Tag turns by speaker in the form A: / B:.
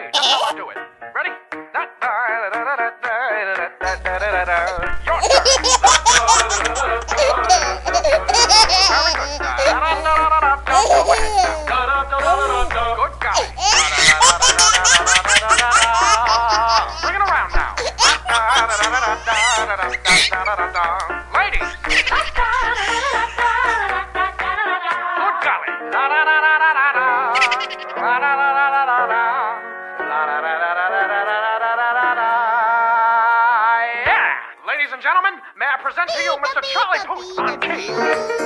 A: you. Just how I do it. Ready? Your turn. Good. Go. Good golly. Bring it around now. Ladies. Good golly. And gentlemen, may I present to you Mr. Charlie Puth on keys.